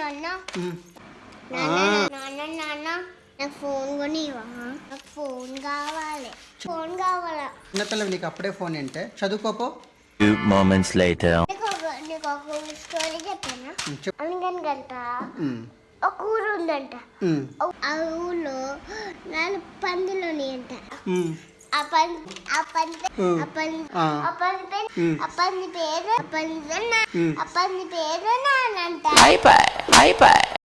నాన్న. ఉమ్. నాన్న నాన్న నాన్న నాకు ఫోన్ కొనివా నాకు ఫోన్ కావాలి. ఫోన్ కావాలా? చిన్నపిల్లవి నీకు అప్పుడే ఫోన్ ఏంటే? చదువుకోపో. Few moments later. నీకు ఒక స్టోరీ చెప్పానా? ఊరు ఉందంట. ఆ ఊళ్ళో నాలుగు పందులు ఉన్నాయంట. ఆ పంది ఆ పంది. ఆ పంది ఆ. ఆ పంది పేరు. ఆ పంది పేరు ఆ పంది పేరు నానంట. Bye bye.